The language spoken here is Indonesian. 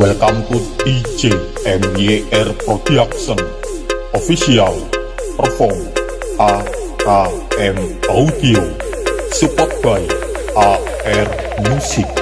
Welcome to DJ MYR Production. Official Perform AKM Audio. Support by AR Music.